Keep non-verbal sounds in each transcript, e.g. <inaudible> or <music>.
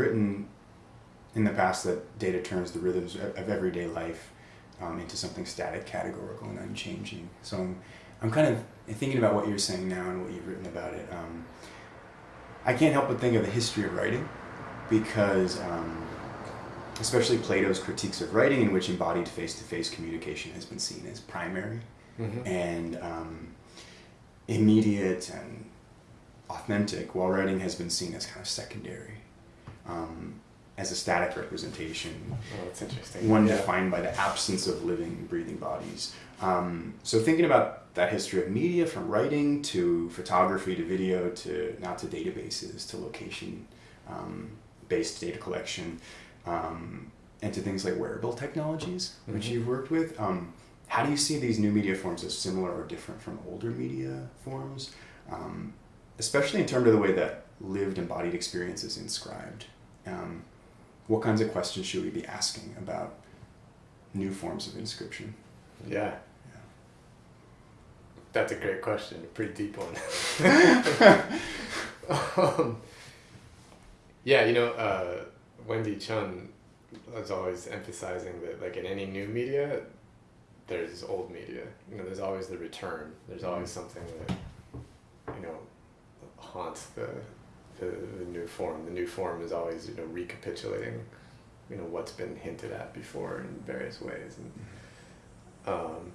written in the past that data turns the rhythms of everyday life um, into something static, categorical, and unchanging. So I'm, I'm kind of thinking about what you're saying now and what you've written about it. Um, I can't help but think of the history of writing because, um, especially Plato's critiques of writing, in which embodied face to face communication has been seen as primary Mhm. and um, immediate and authentic, while writing has been seen as kind of secondary, um, as a static representation, Oh, that's interesting. one Yeah. defined by the absence of living, breathing bodies. Um, so thinking about that history of media, from writing to photography to video to now to databases to location um, based data collection um, and to things like wearable technologies, which Mhm. you've worked with. Um, how do you see these new media forms as similar or different from older media forms, um, especially in terms of the way that lived embodied experiences inscribed? Um, what kinds of questions should we be asking about new forms of inscription? Yeah. That's a great question. A pretty deep one. <laughs> um, yeah, you know, uh, Wendy Chun was always emphasizing that, like in any new media, there's old media. You know, there's always the return. There's always something that, you know, haunts the, the the new form. The new form is always you know recapitulating, you know, what's been hinted at before in various ways and. Um,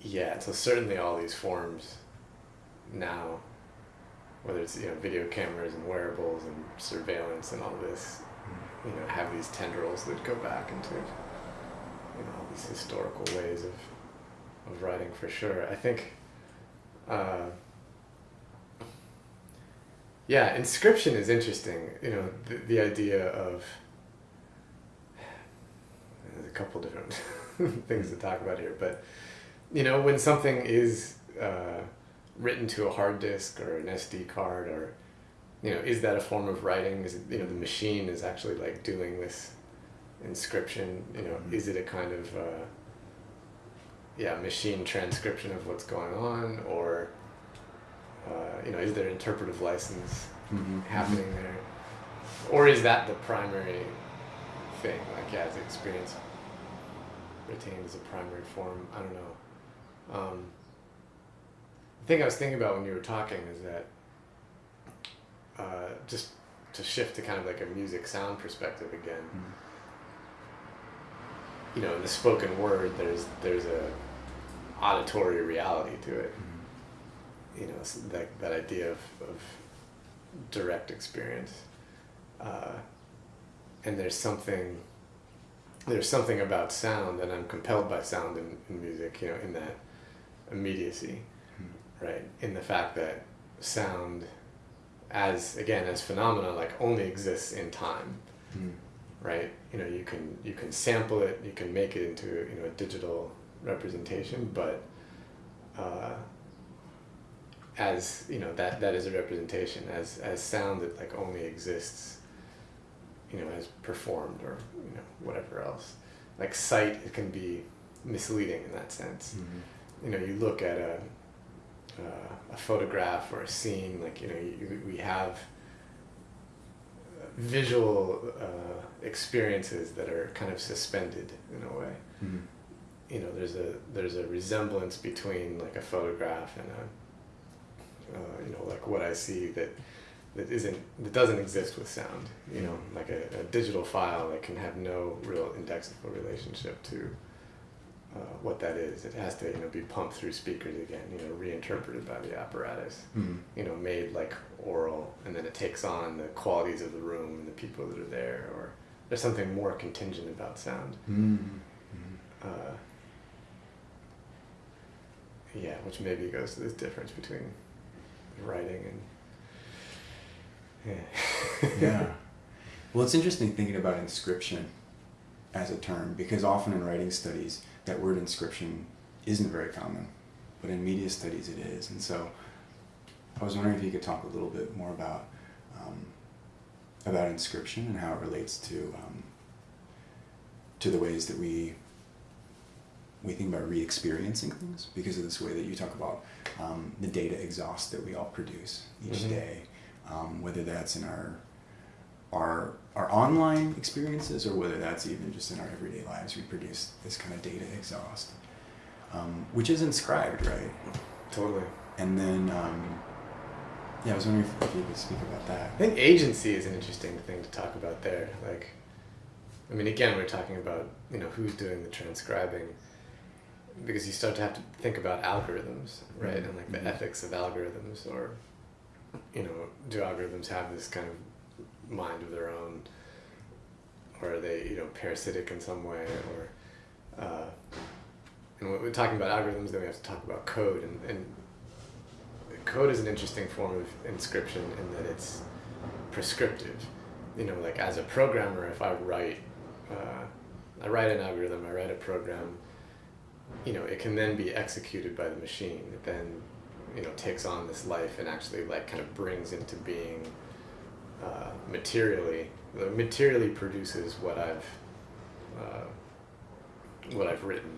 yeah, so certainly all these forms now, whether it's you know video cameras and wearables and surveillance and all this, you know, have these tendrils that go back into you know all these historical ways of of writing for sure. I think. Uh, yeah, inscription is interesting. You know, the, the idea of there's a couple different <laughs> things to talk about here, but you know, when something is uh, written to a hard disk or an SD card, or you know, is that a form of writing? Is it, you know the machine is actually like doing this inscription? You know, Mhm. is it a kind of uh, yeah machine transcription of what's going on, or uh, you know, is there interpretive license Mm-hmm. happening there, or is that the primary thing? Like, yeah, is experience retained as a primary form? I don't know. Um, the thing I was thinking about when you were talking is that uh, just to shift to kind of like a music sound perspective again. Mm-hmm. You know, in the spoken word, there's there's a auditory reality to it. You know, that that idea of, of direct experience, uh, and there's something there's something about sound, and I'm compelled by sound in, in music. You know, in that immediacy, right? In the fact that sound, as again as phenomena, like only exists in time Mm-hmm. right? You know, you can you can sample it, you can make it into you know a digital representation, but uh, as you know that that is a representation as as sound that like only exists, you know, as performed or you know whatever else. Like sight, it can be misleading in that sense. Mm-hmm. You know, you look at a uh, a photograph or a scene, like you know, you, we have visual uh, experiences that are kind of suspended in a way. Mm-hmm. You know, there's a there's a resemblance between like a photograph and a uh, you know like what I see that that isn't that doesn't exist with sound. You know, like a, a digital file that can have no real indexical relationship to uh, what that is. It has to you know be pumped through speakers again. You know, reinterpreted by the apparatus Mm-hmm. you know, made like oral, and then it takes on the qualities of the room and the people that are there, or there's something more contingent about sound. Mm-hmm. Uh, yeah, which maybe goes to this difference between writing and yeah. yeah. <laughs> Well, it's interesting thinking about inscription as a term because often in writing studies, that word inscription isn't very common, but in media studies it is. And so I was wondering if you could talk a little bit more about um, about inscription and how it relates to um, to the ways that we we think about re-experiencing things because of this way that you talk about um, the data exhaust that we all produce each Mhm. day, um, whether that's in our our our online experiences or whether that's even just in our everyday lives, we produce this kind of data exhaust, um, which is inscribed, right? Totally. And then, um, yeah, I was wondering if, if you could speak about that. I think agency is an interesting thing to talk about there. Like, I mean, again, we're talking about you know who's doing the transcribing, because you start to have to think about algorithms, right, and like the Mhm. ethics of algorithms, or you know, do algorithms have this kind of mind of their own, or are they you know parasitic in some way, or uh, and when we're talking about algorithms, then we have to talk about code, and, and code is an interesting form of inscription in that it's prescriptive. You know, like as a programmer, if I write, uh, I write an algorithm, I write a program, you know, it can then be executed by the machine. It then, you know, takes on this life and actually like kind of brings into being uh, materially, materially produces what I've, uh, what I've written,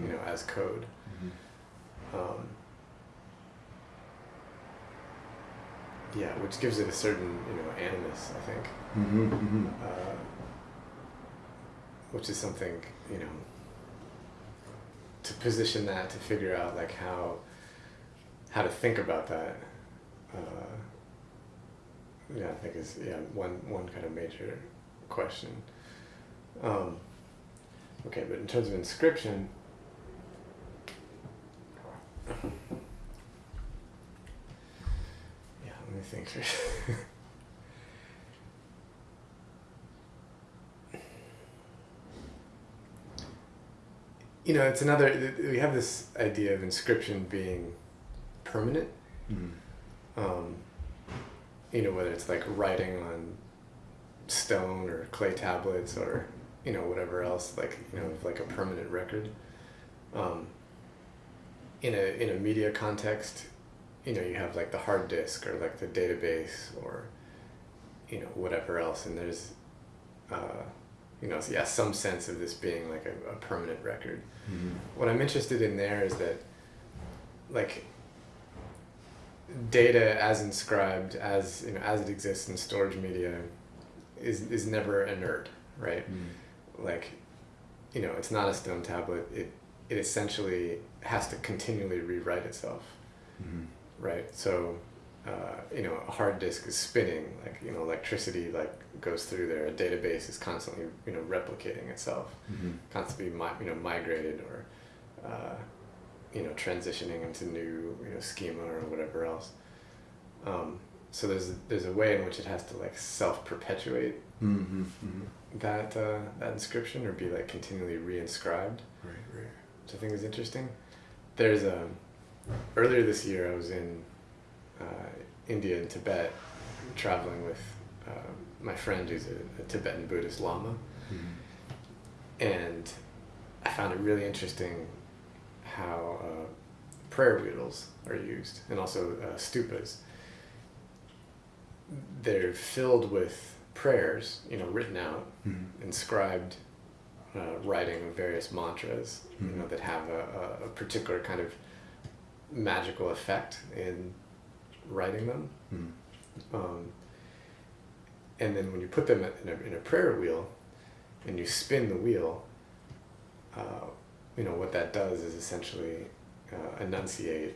you Mhm. know, as code. Mhm. Um, yeah, which gives it a certain, you know, animus, I think, Mhm, mhm. uh, which is something, you know, to position that, to figure out like how, how to think about that. Uh, yeah, I think is yeah one one kind of major question. Um, okay, but in terms of inscription. Yeah, let me think. <laughs> you know, it's another. We have this idea of inscription being permanent. Mhm. Um, you know, whether it's like writing on stone or clay tablets or you know whatever else, like you know, like a permanent record. Um, in a in a media context, you know, you have like the hard disk or like the database or you know whatever else, and there's uh, you know yeah some sense of this being like a, a permanent record. Mhm. What I'm interested in there is that, like, data as inscribed, as you know, as it exists in storage media, is is never inert, right? Mhm. Like, you know, it's not a stone tablet. It it essentially has to continually rewrite itself, Mhm. right? So, uh, you know, a hard disk is spinning, like you know, electricity like goes through there. A database is constantly you know replicating itself Mhm. constantly mi- you know migrated or uh, you know transitioning into new you know schema or whatever else. Um, so there's there's a way in which it has to like self perpetuate Mhm. Mhm. that uh, that inscription or be like continually reinscribed, Right, right. which I think is interesting. There's a earlier this year I was in uh, India and Tibet traveling with uh, my friend who's a, a Tibetan Buddhist Lama Mhm. and I found it really interesting how uh, prayer wheels are used, and also uh, stupas. They're filled with prayers, you know, written out, Mhm. inscribed uh, writing of various mantras, you know, Mhm. that have a, a, a particular kind of magical effect in writing them. Mhm. Um, and then when you put them in a, in a prayer wheel and you spin the wheel, uh, you know, what that does is essentially uh, enunciate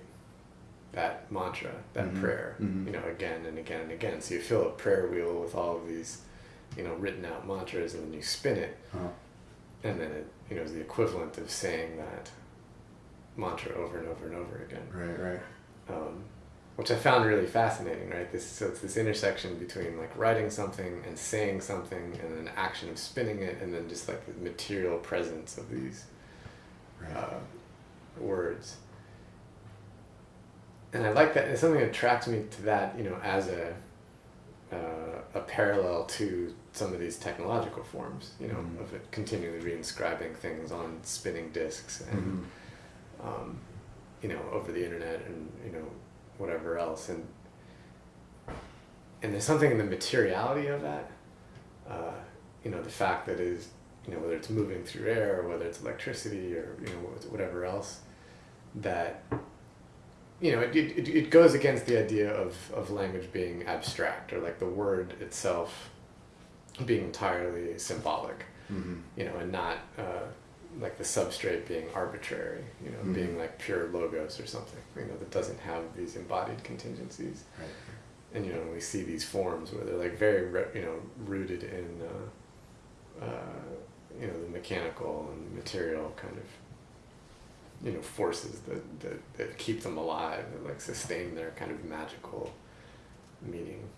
that mantra, that Mhm. prayer, Mhm. you know, again and again and again. So you fill a prayer wheel with all of these, you know, written out mantras and then you spin it Huh. and then it, you know, is the equivalent of saying that mantra over and over and over again Right, right. Which I found really fascinating. Right, this so it's this intersection between like writing something and saying something, and then action of spinning it, and then just like the material presence of these Right. uh, words. And I like that. It's something that attracts me to that, you know, as a uh, a parallel to some of these technological forms, you know, Mhm. of it continually reinscribing things on spinning discs and Mhm. um, you know, over the internet and you know, whatever else, and and there's something in the materiality of that. Uh, you know, the fact that is, you know, whether it's moving through air or whether it's electricity or you know whatever else, that you know, it, it, it goes against the idea of, of language being abstract or like the word itself being entirely symbolic, Mm-hmm. you know, and not uh, like the substrate being arbitrary, you know, Mhm. being like pure logos or something, you know, that doesn't have these embodied contingencies. Right. And you know, we see these forms where they're like very, you know, rooted in, uh, uh, you know, the mechanical and material kind of, you know, forces that, that, that keep them alive, and like sustain their kind of magical meaning.